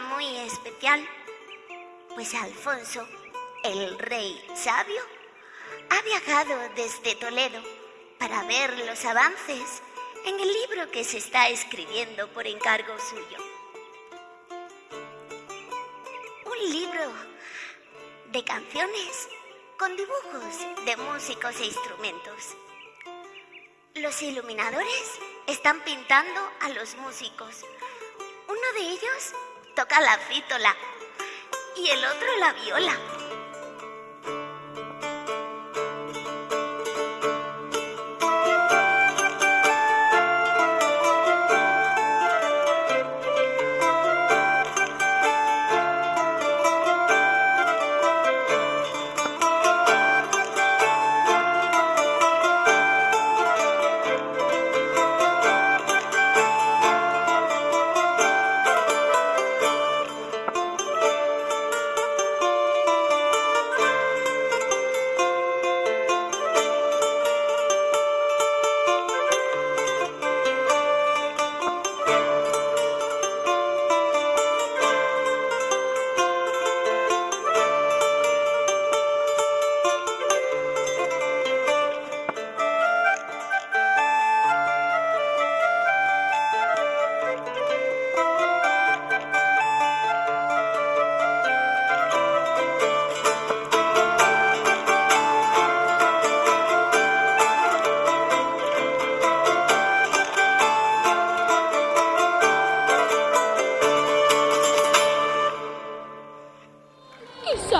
muy especial, pues Alfonso, el rey sabio, ha viajado desde Toledo para ver los avances en el libro que se está escribiendo por encargo suyo. Un libro de canciones con dibujos de músicos e instrumentos. Los iluminadores están pintando a los músicos. Uno de ellos toca la fítola y el otro la viola.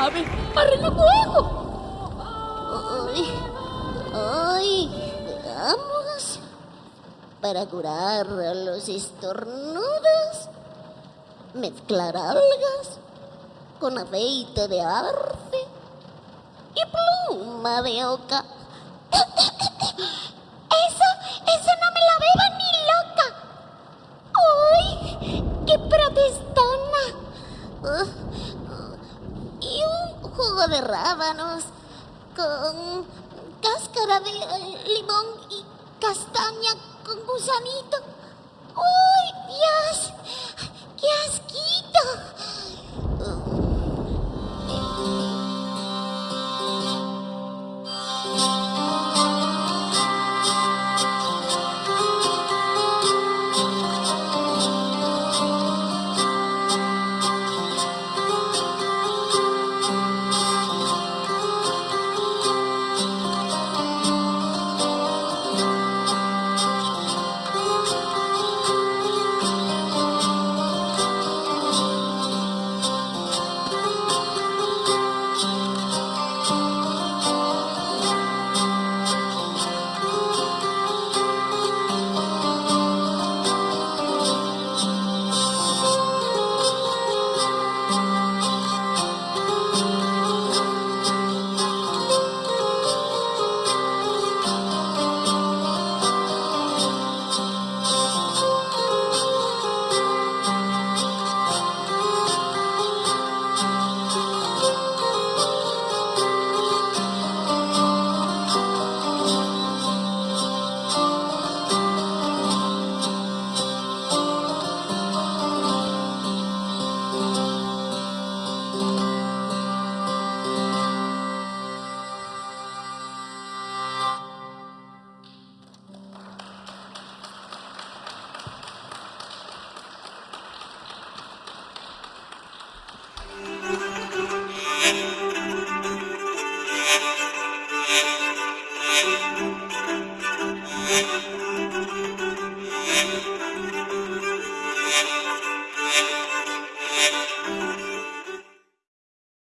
¿Quién sabe? ¡Arreglo luego! Ay, ay, veamos. Para curar los estornudos, mezclar algas con aceite de arce y pluma de oca. Rábanos con cáscara de eh, limón y castaña con gusanito. ¡Uy, asquito!